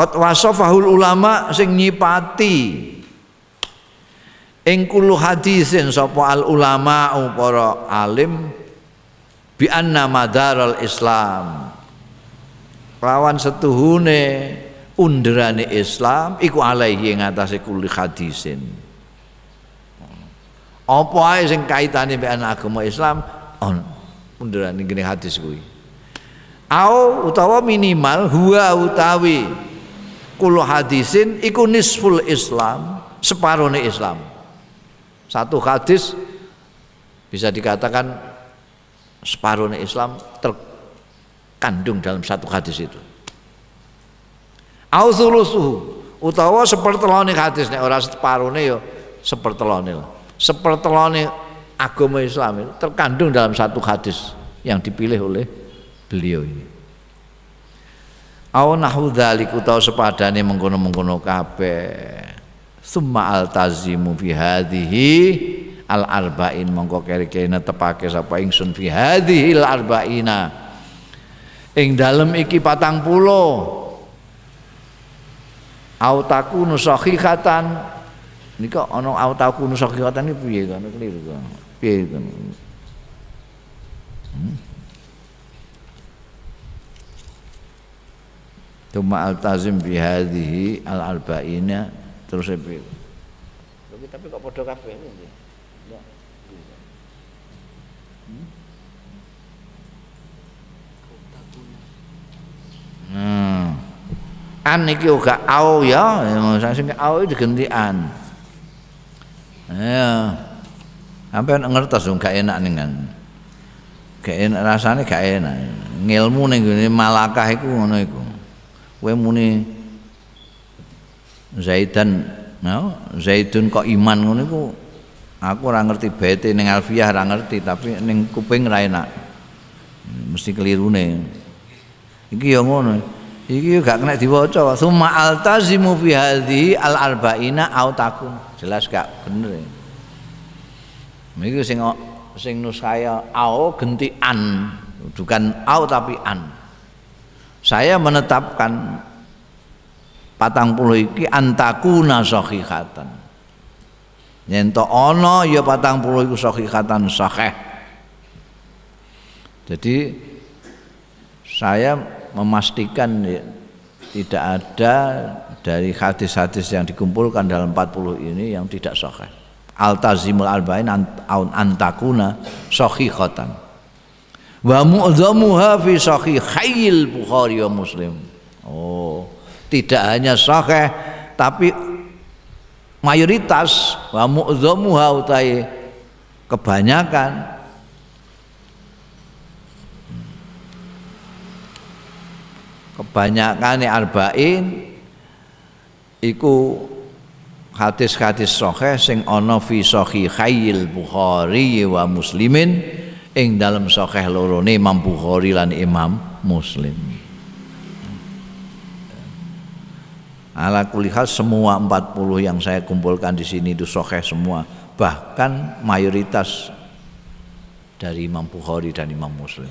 Qad wasafahul ulama sing nyipati. Ing kulo hadisin sapa al ulama para alim bi anna madaral islam. Lawan setuhune underane Islam iku alaihi ing atase kulli hadisin. Apa ae sing kaitane mbek agama Islam? On underane gini hadis kuwi. Au utawa minimal huwa utawi kulo hadisin iku nisful Islam separone Islam satu hadis bisa dikatakan separuh Islam terkandung dalam satu hadis itu. Authulusuhu utawa sepertelone hadis nek ora separone ya sepertelone lah. Sepertelone agama Islam itu terkandung dalam satu hadis yang dipilih oleh beliau ini. Aw nahu dzalik utawa sepadane mengkono-mengkono kabeh. Summa altazimu fi hadhihi al arba'in. Mongko kere-kere tepake sapa ingsun fi hadhihi al arba'ina. Ing dalem iki patang pulo. Autaku nusahihatan nika ana autaku nusahihatan iki piye kan keliru kan piye kan hmm? Tuma altazim bihadihi al arba'ina terus saya tapi kok podo kabeh ini Hmm. An iki uga au ya, sing au diganti an. Ya. Sampai ngertos dong gak enak nih kan. Gak enak rasanya gak enak. Ngilmu ning gini malakah iku ngono iku. Kowe muni Zaidan no, Zaidun kok iman ngono iku? Aku ora ngerti bete ning Alfiyah ora ngerti tapi ning kuping ra enak. Mesti kelirune. Iki ya ngono. Iki gak kena diwaca. Summa altazimu fi hadhi al arba'ina au takun jelas gak bener iki sing sing nusaya au genti an bukan au tapi an saya menetapkan patang puluh iki antakuna sahihatan. Yen to ana ya patang puluh iku sahihatan sahih. Jadi saya memastikan ya, tidak ada dari hadis-hadis yang dikumpulkan dalam 40 ini yang tidak sahih. Altazimul arba'in antakuna sahihatan wa mu'dhamuha fi sahihil bukhari wa muslim. Oh tidak hanya sahih tapi mayoritas wa mu'dhamuha utai kebanyakan. Kebanyakan arba'in iku hadis-hadis sahih sing ana fi sahihail Bukhari wa Muslimin ing dalam sahih lorone Imam Bukhari lan Imam Muslim. Ala kulihal semua 40 yang saya kumpulkan di sini itu sahih semua. Bahkan mayoritas dari Imam Bukhari dan Imam Muslim